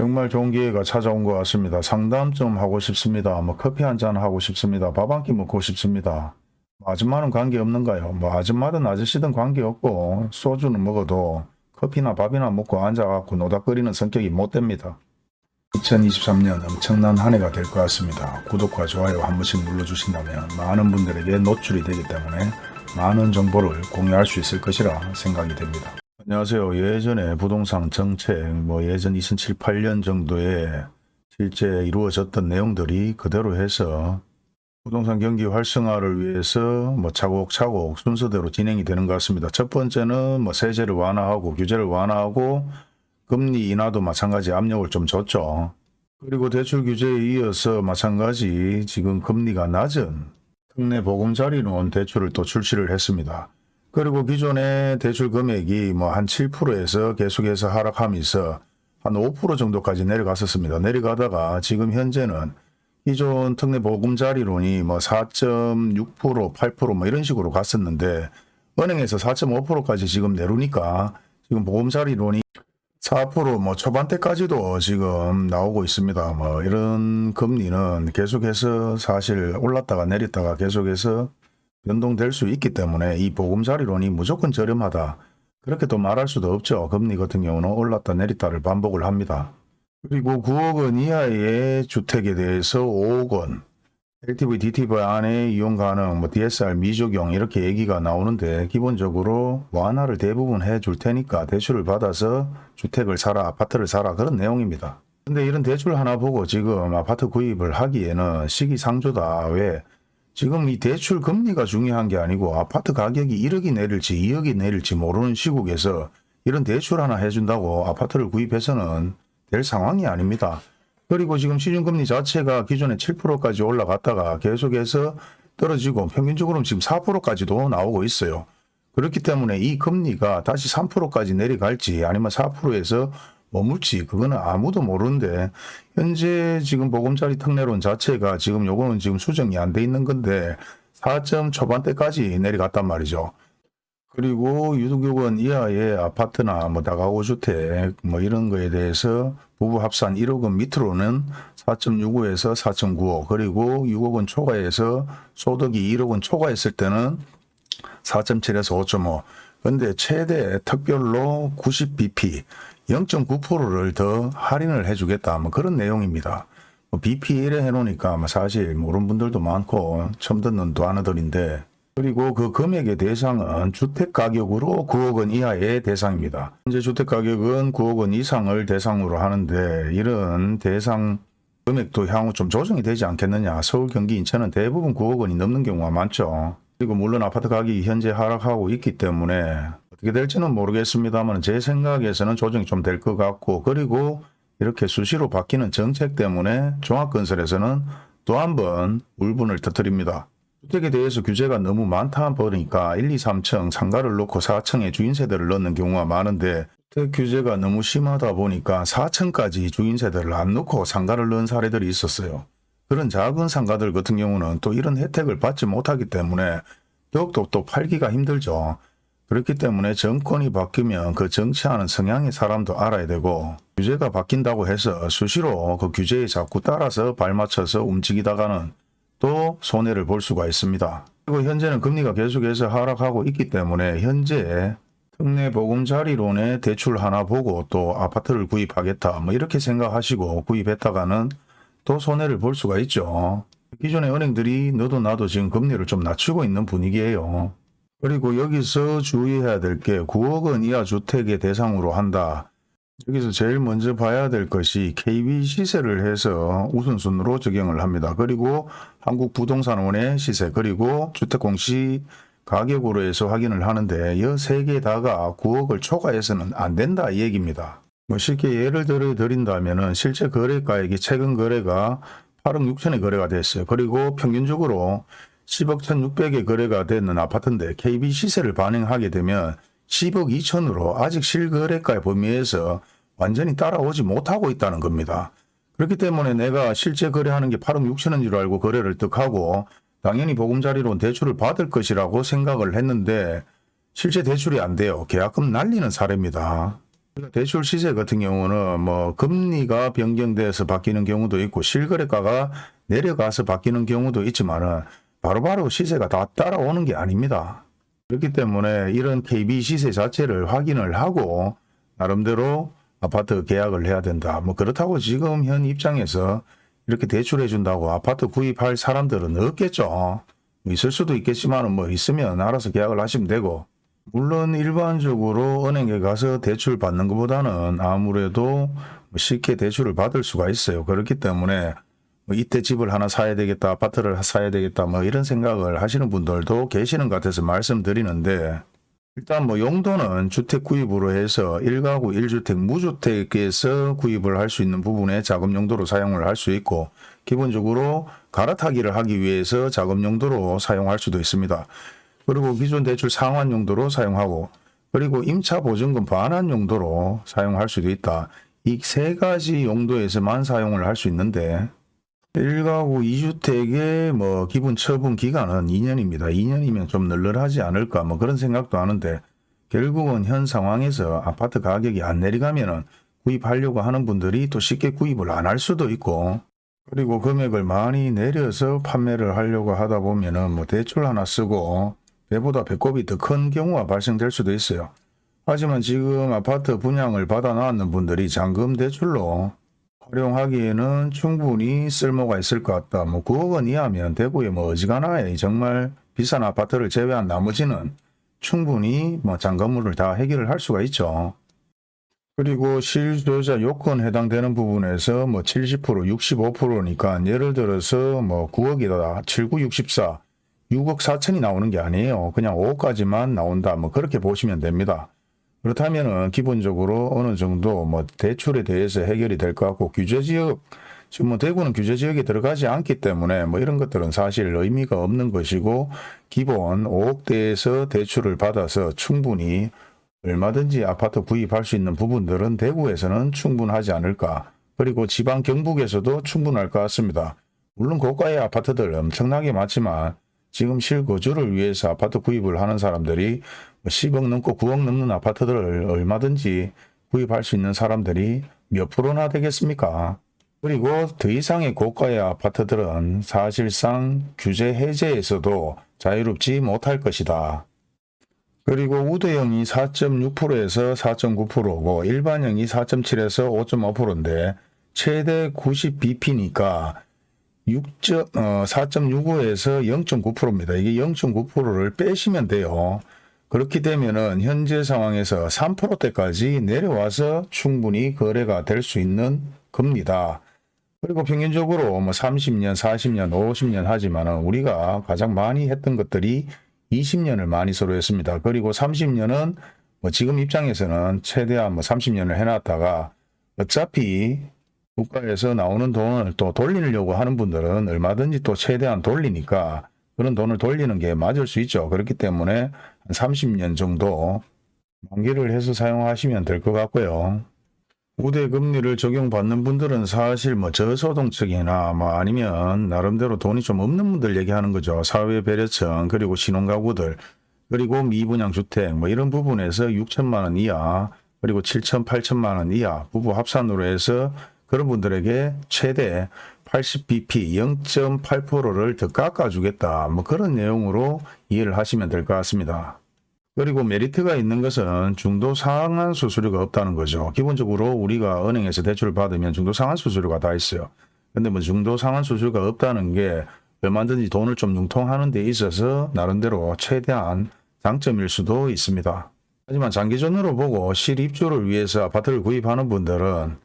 정말 좋은 기회가 찾아온 것 같습니다. 상담 좀 하고 싶습니다. 뭐 커피 한 잔 하고 싶습니다. 밥 한 끼 먹고 싶습니다. 뭐 아줌마는 관계 없는가요? 뭐 아줌마든 아저씨든 관계 없고 소주는 먹어도 커피나 밥이나 먹고 앉아갖고 노닥거리는 성격이 못 됩니다. 2023년 엄청난 한 해가 될 것 같습니다. 구독과 좋아요 한 번씩 눌러주신다면 많은 분들에게 노출이 되기 때문에 많은 정보를 공유할 수 있을 것이라 생각이 됩니다. 안녕하세요. 예전에 부동산 정책, 뭐 예전 2007, 8년 정도에 실제 이루어졌던 내용들이 그대로 해서 부동산 경기 활성화를 위해서 뭐 차곡차곡 순서대로 진행이 되는 것 같습니다. 첫 번째는 뭐 세제를 완화하고 규제를 완화하고 금리 인하도 마찬가지 압력을 좀 줬죠. 그리고 대출 규제에 이어서 마찬가지 지금 금리가 낮은 특례 보금자리론 대출을 또 출시를 했습니다. 그리고 기존의 대출 금액이 뭐 한 7%에서 계속해서 하락하면서 한 5% 정도까지 내려갔었습니다. 내려가다가 지금 현재는 기존 특례 보금자리론이 뭐 4.6%, 8%뭐 이런 식으로 갔었는데 은행에서 4.5%까지 지금 내려니까 지금 보금자리론이 4%뭐 초반대까지도 지금 나오고 있습니다. 뭐 이런 금리는 계속해서 사실 올랐다가 내렸다가 계속해서 변동될 수 있기 때문에 이 보금자리론이 무조건 저렴하다. 그렇게 또 말할 수도 없죠. 금리 같은 경우는 올랐다 내렸다를 반복을 합니다. 그리고 9억 원 이하의 주택에 대해서 5억 원, LTV, DTV 안에 이용 가능, 뭐 DSR 미적용 이렇게 얘기가 나오는데 기본적으로 완화를 대부분 해줄 테니까 대출을 받아서 주택을 사라, 아파트를 사라 그런 내용입니다. 근데 이런 대출 하나 보고 지금 아파트 구입을 하기에는 시기상조다. 왜? 지금 이 대출 금리가 중요한 게 아니고 아파트 가격이 1억이 내릴지 2억이 내릴지 모르는 시국에서 이런 대출 하나 해준다고 아파트를 구입해서는 될 상황이 아닙니다. 그리고 지금 시중금리 자체가 기존에 7%까지 올라갔다가 계속해서 떨어지고 평균적으로는 지금 4%까지도 나오고 있어요. 그렇기 때문에 이 금리가 다시 3%까지 내려갈지 아니면 4%에서 머물지 그거는 아무도 모르는데 현재 지금 보금자리 특례론 자체가 지금 요거는 지금 수정이 안 돼 있는 건데 4점 초반대까지 내려갔단 말이죠. 그리고 유독요건 이하의 아파트나 뭐 다가구 주택 뭐 이런 거에 대해서 부부 합산 1억 원 밑으로는 4.65에서 4.95 그리고 6억 원 초과해서 소득이 1억 원 초과했을 때는 4.7에서 5.5 근데 최대 특별로 90bp 0.9%를 더 할인을 해주겠다 뭐 그런 내용입니다. 뭐 BP 1에 해놓으니까 뭐 사실 모르는 분들도 많고 처음 듣는 도하나들인데 그리고 그 금액의 대상은 주택 가격으로 9억 원 이하의 대상입니다. 현재 주택 가격은 9억 원 이상을 대상으로 하는데 이런 대상 금액도 향후 좀 조정이 되지 않겠느냐. 서울, 경기, 인천은 대부분 9억 원이 넘는 경우가 많죠. 그리고 물론 아파트 가격이 현재 하락하고 있기 때문에 어떻게 될지는 모르겠습니다만 제 생각에서는 조정이 좀 될 것 같고 그리고 이렇게 수시로 바뀌는 정책 때문에 종합건설에서는 또 한 번 울분을 터뜨립니다. 주택에 대해서 규제가 너무 많다 보니까 1, 2, 3층 상가를 놓고 4층에 주인세대를 넣는 경우가 많은데 주택 규제가 너무 심하다 보니까 4층까지 주인세대를 안 넣고 상가를 넣은 사례들이 있었어요. 그런 작은 상가들 같은 경우는 또 이런 혜택을 받지 못하기 때문에 더욱더 또 팔기가 힘들죠. 그렇기 때문에 정권이 바뀌면 그 정치하는 성향의 사람도 알아야 되고 규제가 바뀐다고 해서 수시로 그 규제에 자꾸 따라서 발맞춰서 움직이다가는 또 손해를 볼 수가 있습니다. 그리고 현재는 금리가 계속해서 하락하고 있기 때문에 현재 특례 보금자리론에 대출 하나 보고 또 아파트를 구입하겠다 뭐 이렇게 생각하시고 구입했다가는 또 손해를 볼 수가 있죠. 기존의 은행들이 너도 나도 지금 금리를 좀 낮추고 있는 분위기예요. 그리고 여기서 주의해야 될 게 9억 원 이하 주택의 대상으로 한다. 여기서 제일 먼저 봐야 될 것이 KB 시세를 해서 우선순으로 적용을 합니다. 그리고 한국부동산원의 시세 그리고 주택공시 가격으로 해서 확인을 하는데 이 세 개 다가 9억을 초과해서는 안 된다 이 얘기입니다. 뭐 쉽게 예를 들어 드린다면 실제 거래가액이 최근 거래가 8억 6천의 거래가 됐어요. 그리고 평균적으로 10억 1,600의 거래가 되는 아파트인데 KB 시세를 반영하게 되면 10억 2천으로 아직 실거래가 범위에서 완전히 따라오지 못하고 있다는 겁니다. 그렇기 때문에 내가 실제 거래하는 게 8억 6천인 줄 알고 거래를 득하고 당연히 보금자리론 대출을 받을 것이라고 생각을 했는데 실제 대출이 안 돼요. 계약금 날리는 사례입니다. 그러니까 대출 시세 같은 경우는 뭐 금리가 변경돼서 바뀌는 경우도 있고 실거래가가 내려가서 바뀌는 경우도 있지만은 바로바로 시세가 다 따라오는 게 아닙니다. 그렇기 때문에 이런 KB 시세 자체를 확인을 하고 나름대로 아파트 계약을 해야 된다. 뭐 그렇다고 지금 현 입장에서 이렇게 대출해 준다고 아파트 구입할 사람들은 없겠죠. 있을 수도 있겠지만 뭐 있으면 알아서 계약을 하시면 되고 물론 일반적으로 은행에 가서 대출 받는 것보다는 아무래도 쉽게 대출을 받을 수가 있어요. 그렇기 때문에 뭐 이때 집을 하나 사야 되겠다, 아파트를 사야 되겠다, 뭐 이런 생각을 하시는 분들도 계시는 것 같아서 말씀드리는데 일단 뭐 용도는 주택 구입으로 해서 1가구 1주택 무주택에서 구입을 할 수 있는 부분에 자금 용도로 사용을 할 수 있고 기본적으로 갈아타기를 하기 위해서 자금 용도로 사용할 수도 있습니다. 그리고 기존 대출 상환 용도로 사용하고 그리고 임차 보증금 반환 용도로 사용할 수도 있다. 이 세 가지 용도에서만 사용을 할 수 있는데 1가구 2주택의 뭐 기본 처분 기간은 2년입니다. 2년이면 좀 널널하지 않을까 뭐 그런 생각도 하는데 결국은 현 상황에서 아파트 가격이 안 내려가면은 구입하려고 하는 분들이 또 쉽게 구입을 안 할 수도 있고 그리고 금액을 많이 내려서 판매를 하려고 하다 보면은 뭐 대출 하나 쓰고 배보다 배꼽이 더 큰 경우가 발생될 수도 있어요. 하지만 지금 아파트 분양을 받아 놨는 분들이 잔금 대출로 활용하기에는 충분히 쓸모가 있을 것 같다. 뭐 9억 원 이하면 대구에 뭐 어지간하에 정말 비싼 아파트를 제외한 나머지는 충분히 뭐 잔금물을 다 해결을 할 수가 있죠. 그리고 실소유자 요건 해당되는 부분에서 뭐 70%, 65%니까 예를 들어서 뭐 9억이다, 79, 64, 6억 4천이 나오는 게 아니에요. 그냥 5억까지만 나온다. 뭐 그렇게 보시면 됩니다. 그렇다면은 기본적으로 어느 정도 뭐 대출에 대해서 해결이 될 것 같고 규제 지역 지금 뭐 대구는 규제 지역에 들어가지 않기 때문에 뭐 이런 것들은 사실 의미가 없는 것이고 기본 5억대에서 대출을 받아서 충분히 얼마든지 아파트 구입할 수 있는 부분들은 대구에서는 충분하지 않을까. 그리고 지방 경북에서도 충분할 것 같습니다. 물론 고가의 아파트들 엄청나게 많지만 지금 실거주를 위해서 아파트 구입을 하는 사람들이 10억 넘고 9억 넘는 아파트들을 얼마든지 구입할 수 있는 사람들이 몇 프로나 되겠습니까? 그리고 더 이상의 고가의 아파트들은 사실상 규제 해제에서도 자유롭지 못할 것이다. 그리고 우대형이 4.6%에서 4.9%고 일반형이 4.7에서 5.5%인데 최대 90bp니까 6. 어, 4.65에서 0.9%입니다. 이게 0.9%를 빼시면 돼요. 그렇게 되면은 현재 상황에서 3%대까지 내려와서 충분히 거래가 될 수 있는 겁니다. 그리고 평균적으로 뭐 30년, 40년, 50년 하지만은 우리가 가장 많이 했던 것들이 20년을 많이 서로 했습니다. 그리고 30년은 뭐 지금 입장에서는 최대한 뭐 30년을 해놨다가 어차피 국가에서 나오는 돈을 또 돌리려고 하는 분들은 얼마든지 또 최대한 돌리니까 그런 돈을 돌리는 게 맞을 수 있죠. 그렇기 때문에 한 30년 정도 만기를 해서 사용하시면 될 것 같고요. 우대 금리를 적용받는 분들은 사실 뭐 저소득층이나 뭐 아니면 나름대로 돈이 좀 없는 분들 얘기하는 거죠. 사회 배려층 그리고 신혼가구들 그리고 미분양 주택 뭐 이런 부분에서 6천만 원 이하 그리고 7천 8천만 원 이하 부부 합산으로 해서 그런 분들에게 최대 80bp 0.8%를 더 깎아주겠다. 뭐 그런 내용으로 이해를 하시면 될 것 같습니다. 그리고 메리트가 있는 것은 중도 상환 수수료가 없다는 거죠. 기본적으로 우리가 은행에서 대출을 받으면 중도 상환 수수료가 다 있어요. 근데 뭐 중도 상환 수수료가 없다는 게 얼마든지 돈을 좀 융통하는 데 있어서 나름대로 최대한 장점일 수도 있습니다. 하지만 장기전으로 보고 실입주를 위해서 아파트를 구입하는 분들은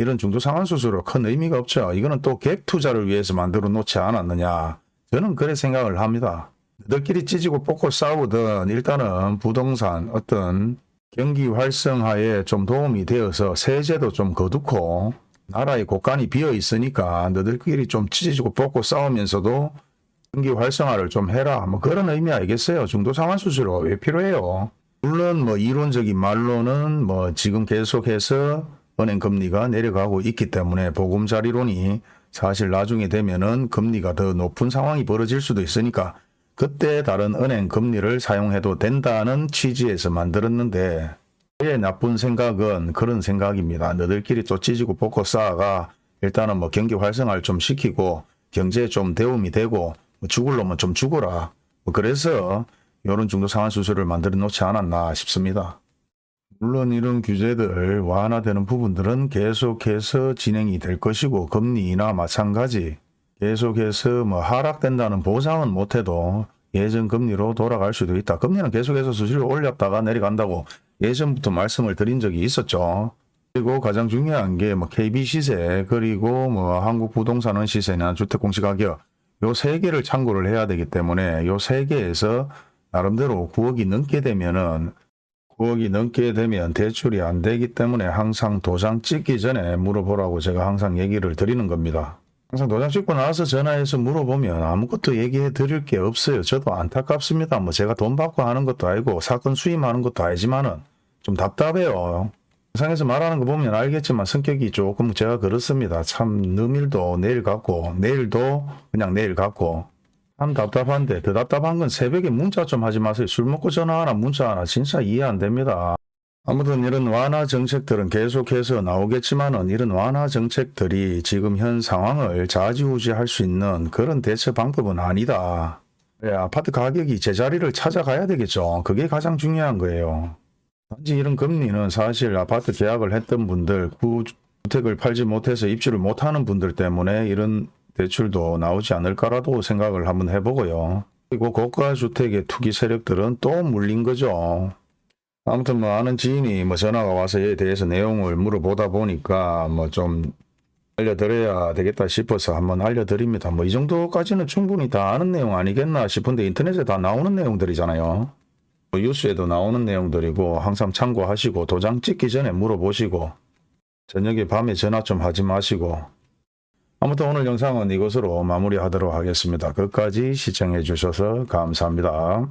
이런 중도 상환 수수료 큰 의미가 없죠. 이거는 또 갭 투자를 위해서 만들어 놓지 않았느냐. 저는 그래 생각을 합니다. 너희끼리 찢고 뽑고 싸우든 일단은 부동산 어떤 경기 활성화에 좀 도움이 되어서 세제도 좀 거두고 나라의 곳간이 비어 있으니까 너희들끼리 좀 찢어지고 뽑고 싸우면서도 경기 활성화를 좀 해라. 뭐 그런 의미 아니겠어요. 중도 상환 수수료 왜 필요해요? 물론 뭐 이론적인 말로는 뭐 지금 계속해서 은행 금리가 내려가고 있기 때문에 보금자리론이 사실 나중에 되면은 금리가 더 높은 상황이 벌어질 수도 있으니까 그때 다른 은행 금리를 사용해도 된다는 취지에서 만들었는데 의 나쁜 생각은 그런 생각입니다. 너들끼리 또 찌지고 볶고 싸가 일단은 뭐 경기 활성화를 좀 시키고 경제에 좀 대움이 되고 뭐 죽을 놈은 좀 죽어라. 뭐 그래서 이런 중도 상환 수술을 만들어 놓지 않았나 싶습니다. 물론 이런 규제들 완화되는 부분들은 계속해서 진행이 될 것이고 금리 인하 마찬가지 계속해서 뭐 하락된다는 보장은 못해도 예전 금리로 돌아갈 수도 있다. 금리는 계속해서 수시를 올렸다가 내려간다고 예전부터 말씀을 드린 적이 있었죠. 그리고 가장 중요한 게 뭐 KB 시세 그리고 뭐 한국 부동산원 시세나 주택 공시 가격 요 세 개를 참고를 해야 되기 때문에 요 세 개에서 나름대로 9억이 넘게 되면은 9억이 넘게 되면 대출이 안 되기 때문에 항상 도장 찍기 전에 물어보라고 제가 항상 얘기를 드리는 겁니다. 항상 도장 찍고 나서 전화해서 물어보면 아무것도 얘기해 드릴 게 없어요. 저도 안타깝습니다. 뭐 제가 돈 받고 하는 것도 아니고 사건 수임하는 것도 아니지만은 좀 답답해요. 영상에서 말하는 거 보면 알겠지만 성격이 조금 제가 그렇습니다. 참 느밀도 내일 갖고 내일도 그냥 내일 갖고 참 답답한데 더 답답한 건 새벽에 문자 좀 하지 마세요. 술 먹고 전화하나 문자 하나 진짜 이해 안 됩니다. 아무튼 이런 완화 정책들은 계속해서 나오겠지만 은 이런 완화 정책들이 지금 현 상황을 좌지우지할 수 있는 그런 대처 방법은 아니다. 예, 아파트 가격이 제자리를 찾아가야 되겠죠. 그게 가장 중요한 거예요. 단지 이런 금리는 사실 아파트 계약을 했던 분들, 구 주택을 팔지 못해서 입주를 못하는 분들 때문에 이런 대출도 나오지 않을까라도 생각을 한번 해보고요. 그리고 고가 주택의 투기 세력들은 또 물린 거죠. 아무튼 뭐 아는 지인이 뭐 전화가 와서 이에 대해서 내용을 물어보다 보니까 뭐 좀 알려드려야 되겠다 싶어서 한번 알려드립니다. 뭐 이 정도까지는 충분히 다 아는 내용 아니겠나 싶은데 인터넷에 다 나오는 내용들이잖아요. 뭐 뉴스에도 나오는 내용들이고 항상 참고하시고 도장 찍기 전에 물어보시고 저녁에 밤에 전화 좀 하지 마시고 아무튼 오늘 영상은 이것으로 마무리하도록 하겠습니다. 끝까지 시청해 주셔서 감사합니다.